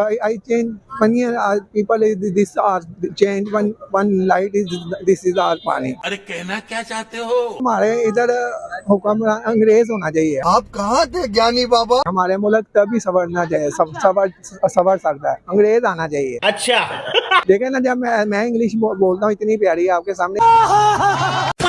I, I change money and uh, people is this are change one one light is this is our पानी अरे कहना क्या चाहते हो? हमारे इधर हुक्म अंग्रेज़ होना चाहिए। आप कहाँ थे ज्ञानी बाबा? हमारे मुल्क तभी संवरना चाहिए सब सवर संवर सकता है। अंग्रेज़ आना चाहिए। अच्छा। देखे ना जब मैं मैं इंग्लिश बो, बोलता हूँ इतनी प्यारी है आपके सामने।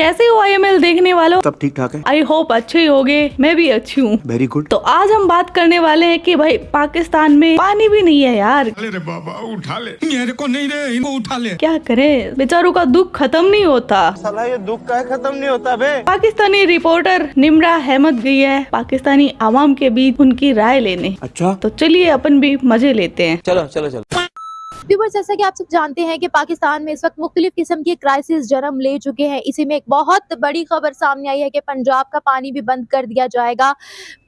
कैसे हो आई एम एल देखने वालों? सब ठीक ठाक है। आई होप अच्छे ही होगे। मैं भी अच्छी हूँ। वेरी गुड तो आज हम बात करने वाले हैं कि भाई पाकिस्तान में पानी भी नहीं है यार। अरे बाबा उठा ले। मेरे को नहीं रे इनको उठा ले। क्या करें? बेचारों का दुख खत्म नहीं होता। साला ये दुख का खत्म नहीं होता बे। पाकिस्तानी रिपोर्टर निमरा अहमद गई है पाकिस्तानी आवाम के बीच उनकी राय लेने। अच्छा। तो चलिए अपन भी मज़े लेते हैं। चलो चलो चलो। व्यूवर्स जैसा कि आप सब जानते हैं कि पाकिस्तान में इस वक्त मुख्तलिफ़ किस्म की क्राइसिस जन्म ले चुके हैं। इसी में एक बहुत बड़ी खबर सामने आई है कि पंजाब का पानी भी बंद कर दिया जाएगा।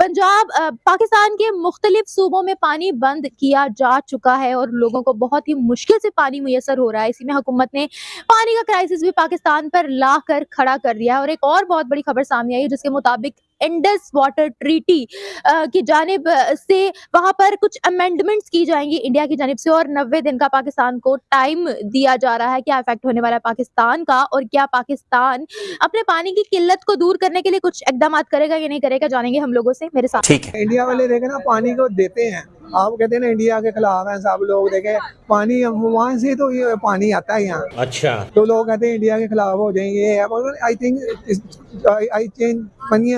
पंजाब पाकिस्तान के मुख्तलिफ़ सूबों में पानी बंद किया जा चुका है और लोगों को बहुत ही मुश्किल से पानी मुयसर हो रहा है। इसी में हुकूमत ने पानी का क्राइसिस भी पाकिस्तान पर ला कर खड़ा कर दिया है और एक और बहुत बड़ी खबर सामने आई है, जिसके मुताबिक इंडस वाटर ट्रीटी की जानब से वहाँ पर कुछ अमेंडमेंट्स की जाएँगी इंडिया की जानब से और नब्बे दिन का पाकिस्तान को टाइम दिया जा रहा है क्या इफ़ेक्ट होने वाला है पाकिस्तान का और क्या पाकिस्तान अपने पानी की किल्लत को दूर करने के लिए कुछ इकदाम करेगा या नहीं करेगा जानेंगे हम लोगों से मेरे साथ। ठीक है। इंडिया वाले देखे ना पानी को देते हैं। आप कहते हैं ना इंडिया के खिलाफ हैं सब लोग देखे। पानी वहाँ से तो ये पानी आता है यहाँ। अच्छा। तो लोग कहते हैं इंडिया के खिलाफ हो जाएँगे। I think I change money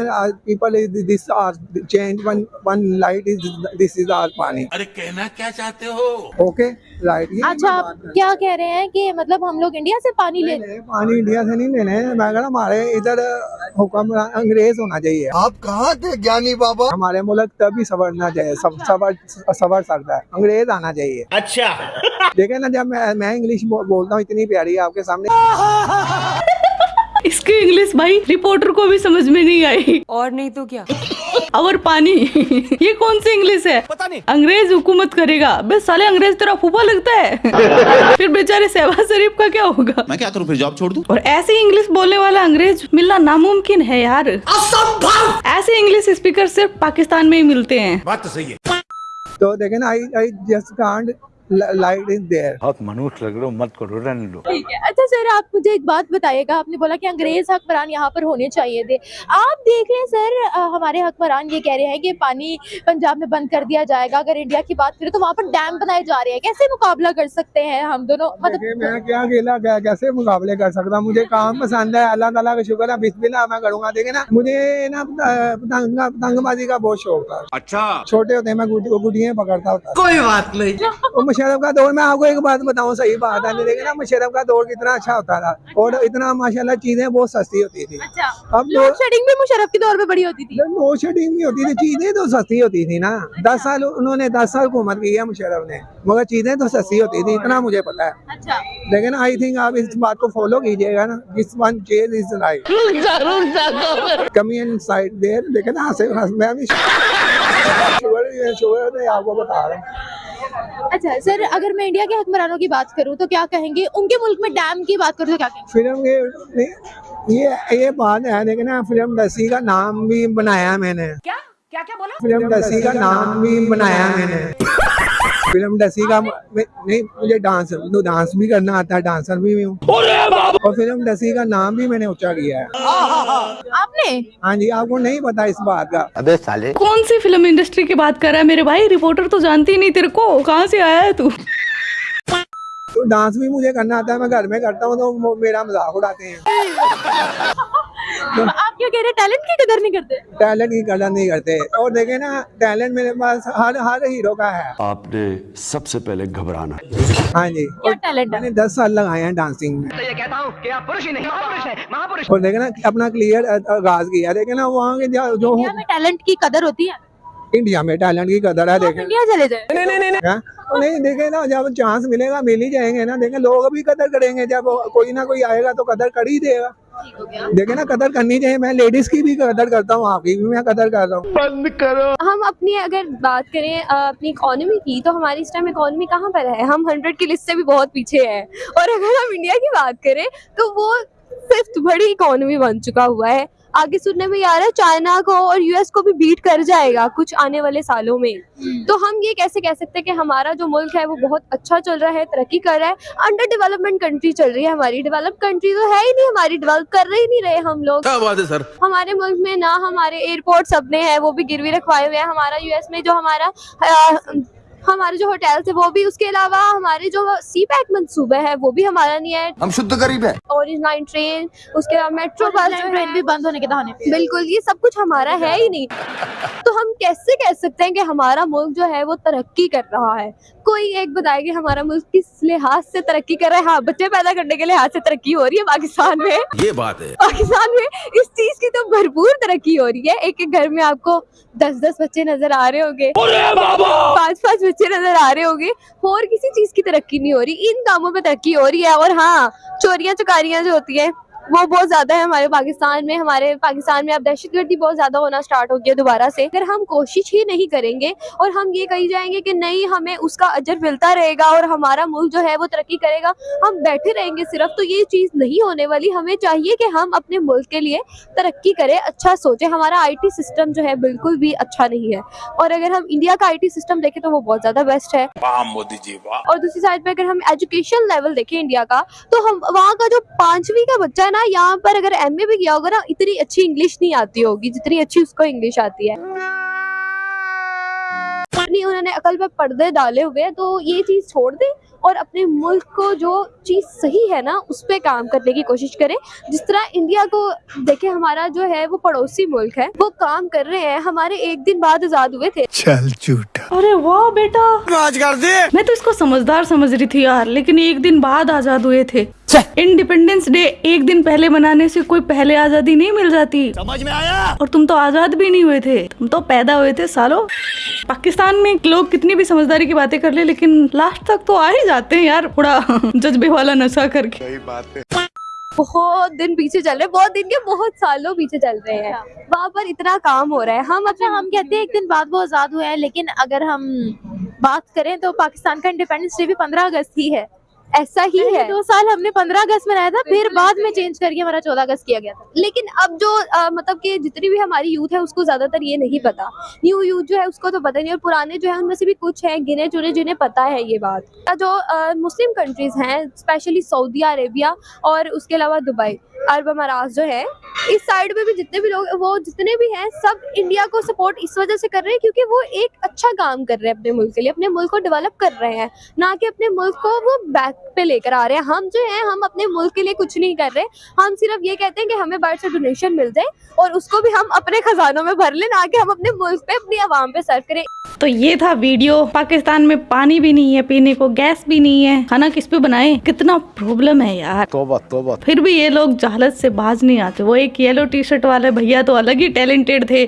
people is this are change one one light is this is are पानी अरे कहना क्या चाहते हो? ओके राइट अच्छा आप क्या कह रहे हैं कि मतलब हम लोग इंडिया से पानी ले पानी इंडिया से नहीं लेने मैं कह रहा हमारे इधर हुक्म अंग्रेज़ होना चाहिए। आप कहाँ थे ज्ञानी बाबा? हमारे मुल्क तभी संवरना चाहिए सब सवर संवर सकता है। अंग्रेज़ आना चाहिए। अच्छा। देखे ना जब मैं मैं इंग्लिश बोलता हूँ इतनी प्यारी है आपके सामने। इसकी इंग्लिश भाई रिपोर्टर को भी समझ में नहीं आई। और नहीं तो क्या? और पानी ये कौन सी इंग्लिश है? पता नहीं। अंग्रेज़ हुकूमत करेगा। बस साले अंग्रेज़ तेरा फूफा लगता है। फिर बेचारे शहबाज शरीफ का क्या होगा? मैं क्या करूँ फिर जॉब छोड़ दूँ? और ऐसी इंग्लिश बोलने वाला अंग्रेज़ मिलना नामुमकिन है यार। असंभव! ऐसे इंग्लिश स्पीकर सिर्फ़ पाकिस्तान में ही मिलते हैं। बात तो सही है। तो देखे ना I I just can't light is there बहुत मनुष्य लग रहे हो मत करो रहने दो। ठीक है। अच्छा सर आप मुझे एक बात बताइएगा। आपने बोला कि अंग्रेज़ हकमरान यहाँ पर होने चाहिए थे। आप देख लें सर हमारे हकमरान ये कह रहे हैं कि पानी पंजाब में बंद कर दिया जाएगा। अगर इंडिया की बात करें तो वहाँ पर डैम बनाए जा रहे हैं। कैसे मुकाबला कर सकते हैं हम दोनों? मतलब मैं क्या अकेला क्या कैसे मुकाबले कर सकता हूँ? मुझे काम पसंद है। अल्लाह तला का शुक्र है बिस्मिल्लाह मैं करूँगा। देखे ना मुझे ना पतंग पतंगबाजी का बहुत शौक था। अच्छा। छोटे होते मैं गुडियाँ पकड़ता होता कोई बात नहीं। और मुशर्रफ का दौर मैं आपको एक बात बताऊँ सही बात है देखे ना मुशर्रफ का दौर कितना अच्छा होता था और इतना माशाल्लाह चीज़ें बहुत सस्ती होती थी। अच्छा अब लोड शेडिंग भी मुशर्रफ के दौर पे बड़ी होती थी? लोड शेडिंग भी होती थी चीज़ें तो सस्ती होती थी ना। दस साल उन्होंने दस साल हुकूमत की है मुशर्रफ ने मगर चीज़ें तो सस्ती होती थी इतना मुझे पता है। अच्छा। लेकिन आई थिंक आप इस बात को फॉलो कीजिएगा ना this one chase is right कमी इन साइड देयर लेकिन हाँ से मैं भी शुगर शुगर आपको बता रहा हूँ। अच्छा सर अगर मैं इंडिया के हुक्मरानों की बात करूँ तो क्या कहेंगे? उनके मुल्क में डैम की बात करूँ तो क्या कहेंगे? फ़िल्म ये ये ये बात है लेकिन फ़िल्म दसी का नाम भी बनाया मैंने। क्या? क्या क्या बोला? फ़िल्म दसी का नाम भी बनाया मैंने। फ़िल्म दसी का नहीं मुझे डांस तो डांस भी करना आता है डांसर भी हूँ। और फ़िल्म दसी का नाम भी मैंने ऊँचा किया है। आपने? हाँ जी आपको नहीं पता इस बात का। अबे साले। कौन सी फ़िल्म इंडस्ट्री की बात कर रहा है मेरे भाई? रिपोर्टर तो जानती ही नहीं तेरे को। कहाँ से आया है तू? तो डांस भी मुझे करना आता है मैं घर में करता हूँ तो मेरा मज़ाक उड़ाते हैं। आप क्या कह रहे हैं? टैलेंट की कदर नहीं करते। टैलेंट की कदर नहीं करते। और देखे ना टैलेंट मेरे पास हर हर हीरो का है। आपने सबसे पहले घबराना। हाँ जी। क्या टैलेंट मैंने दस साल लगाए हैं डांसिंग में। तो ये कहता हूँ कि आप पुरुष ही नहीं महापुरुष है महापुरुष। और देखे ना अपना क्लियर आगाज़ किया। देखे ना वहाँ के जो टैलेंट की कदर होती है? इंडिया में टैलेंट की कदर है देखे। इंडिया चले जाए। हाँ? नहीं देखे ना जब चांस मिलेगा मिल ही जाएँगे ना। देखे लोग भी कदर करेंगे जब कोई ना कोई आएगा तो कदर कर ही देगा। देखे ना कदर करनी चाहिए। मैं लेडीज़ की भी कदर करता हूँ आपकी भी मैं कदर कर रहा हूँ। बंद करो। हम अपनी अगर बात करें अपनी इकोनॉमी की तो हमारी इस टाइम इकोनॉमी कहाँ पर है? हम हंड्रेड की लिस्ट से भी बहुत पीछे हैं। और अगर हम इंडिया की बात करें तो वो फिफ्थ बड़ी इकोनॉमी बन चुका हुआ है। आगे सुनने में आ रहा है चाइना को और यूएस को भी बीट कर जाएगा कुछ आने वाले सालों में। तो हम ये कैसे कह सकते हैं कि हमारा जो मुल्क है वो बहुत अच्छा चल रहा है तरक्की कर रहा है अंडर डेवलपमेंट कंट्री चल रही है हमारी। डेवलप कंट्री तो है ही नहीं हमारी डेवलप कर रही नहीं रहे हम लोग। क्या बात है सर? हमारे मुल्क में ना हमारे एयरपोर्ट अपने हैं वो भी गिरवी रखवाए हुए हैं। हमारा यूएस में जो हमारा हमारे जो होटल्स है वो भी उसके अलावा हमारे जो सी पैक मंसूबे है वो भी हमारा नहीं है। हम शुद्ध गरीब है। ऑरेंज लाइन ट्रेन उसके अलावा मेट्रो बस जो ट्रेन भी बंद होने के दहाने पे। बिल्कुल ये सब कुछ हमारा है ही नहीं। तो हम कैसे कह सकते हैं कि हमारा मुल्क जो है वो तरक्की कर रहा है? कोई एक बताए कि हमारा मुल्क किस लिहाज से तरक्की कर रहा है? हाँ बच्चे पैदा करने के लिहाज से तरक्की हो रही है पाकिस्तान में। ये बात है। पाकिस्तान में इस चीज़ की तो भरपूर तरक्की हो रही है। एक एक घर में आपको दस दस बच्चे नज़र आ रहे होंगे। पाँच पाँच बच्चे नज़र आ रहे होंगे। और किसी चीज़ की तरक्की नहीं हो रही। इन कामों में तरक्की हो रही है और हाँ चोरियाँ चकारियाँ जो होती है वो बहुत ज़्यादा है हमारे पाकिस्तान में हमारे पाकिस्तान में अब दहशतगर्दी बहुत ज़्यादा होना स्टार्ट हो गया दोबारा से। अगर हम कोशिश ही नहीं करेंगे और हम ये कही जाएँगे कि नहीं हमें उसका अजर मिलता रहेगा और हमारा मुल्क जो है वो तरक्की करेगा हम बैठे रहेंगे सिर्फ़ तो ये चीज़ नहीं होने वाली। हमें चाहिए कि हम अपने मुल्क के लिए तरक्की करें अच्छा सोचें। हमारा आईटी सिस्टम जो है बिल्कुल भी अच्छा नहीं है। और अगर हम इंडिया का आईटी सिस्टम देखें तो वो बहुत ज़्यादा बेस्ट है। मोदी जी और दूसरी साइड पर अगर हम एजुकेशन लेवल देखें इंडिया का तो हम वहाँ का जो पांचवी का बच्चा है ना यहाँ पर अगर एम भी किया होगा ना इतनी अच्छी इंग्लिश नहीं आती होगी जितनी अच्छी उसको इंग्लिश आती है। नहीं उन्होंने अकल पे पर्दे डाले हुए हैं तो ये चीज़ छोड़ दें और अपने मुल्क को जो चीज़ सही है ना उस पे काम करने की कोशिश करें। जिस तरह इंडिया को देखे हमारा जो है वो पड़ोसी मुल्क है वो काम कर रहे हैं। हमारे एक दिन बाद आज़ाद हुए थे। चल झूठा। अरे वाह बेटा। राज कर दे। मैं तो इसको समझदार समझ रही थी यार लेकिन एक दिन बाद आज़ाद हुए थे। इंडिपेंडेंस डे एक दिन पहले मनाने से कोई पहले आज़ादी नहीं मिल जाती। समझ में आया? और तुम तो आज़ाद भी नहीं हुए थे। तुम तो पैदा हुए थे सालो। पाकिस्तान में लोग कितनी भी समझदारी की बातें कर ले लेकिन लास्ट तक तो आ ही जाते हैं यार थोड़ा जज्बे वाला नशा करके। बहुत दिन पीछे चल रहे बहुत दिन के बहुत सालों पीछे चल रहे हैं। वहाँ पर इतना काम हो रहा है। हम अच्छा हम कहते हैं एक दिन बाद वो आज़ाद हुए हैं लेकिन अगर हम बात करें तो पाकिस्तान का इंडिपेंडेंस डे भी पंद्रह अगस्त ही है। ऐसा ही है। दो साल हमने पंद्रह अगस्त मनाया था फिर बाद में चेंज करके हमारा चौदह अगस्त किया गया था। लेकिन अब जो मतलब कि जितनी भी हमारी यूथ है उसको ज़्यादातर ये नहीं पता। न्यू यूथ जो है उसको तो पता नहीं और पुराने जो है उनमें से भी कुछ है गिने चुने जिन्हें पता है ये बात। जो मुस्लिम कंट्रीज़ हैं स्पेशली सऊदी अरेबिया और उसके अलावा दुबई अरब अमारात जो है इस साइड में भी जितने भी लोग वो जितने भी हैं सब इंडिया को सपोर्ट इस वजह से कर रहे हैं क्योंकि वो एक अच्छा काम कर रहे हैं अपने मुल्क के लिए अपने मुल्क को डेवलप कर रहे हैं। ना कि अपने मुल्क को वो बैक पे लेकर आ रहे हैं। हम जो है हम अपने मुल्क के लिए कुछ नहीं कर रहे। हम सिर्फ़ ये कहते हैं कि हमें बाहर से डोनेशन मिल जाए और उसको भी हम अपने खजानों में भर लें ना कि हम अपने मुल्क पे अपनी आवाम पे सर्व करें। तो ये था वीडियो। पाकिस्तान में पानी भी नहीं है पीने को गैस भी नहीं है। खाना किस पे बनाए? कितना प्रॉब्लम है यार। तोबा तोबा। फिर भी ये लोग जहालत से बाज नहीं आते। वो एक येलो टी शर्ट वाले भैया तो अलग ही टैलेंटेड थे।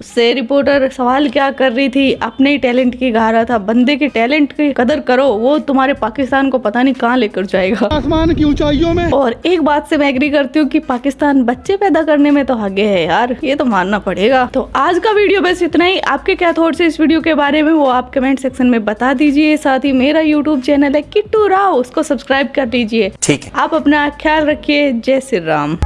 उससे रिपोर्टर सवाल क्या कर रही थी? अपने ही टैलेंट की गा रहा था। बंदे के टैलेंट की कदर करो वो तुम्हारे पाकिस्तान को पता नहीं कहाँ लेकर जाएगा। आसमान की ऊंचाइयों में। और एक बात से मैं एग्री करती हूँ कि पाकिस्तान बच्चे पैदा करने में तो आगे है यार ये तो मानना पड़ेगा। तो आज का वीडियो बस इतना ही। आपके क्या थॉट्स है इस वीडियो के बारे में वो आप कमेंट सेक्शन में बता दीजिए। साथ ही मेरा यूट्यूब चैनल है किट्टू राव उसको सब्सक्राइब कर लीजिए ठीक है। आप अपना ख्याल रखिए। जय श्री राम।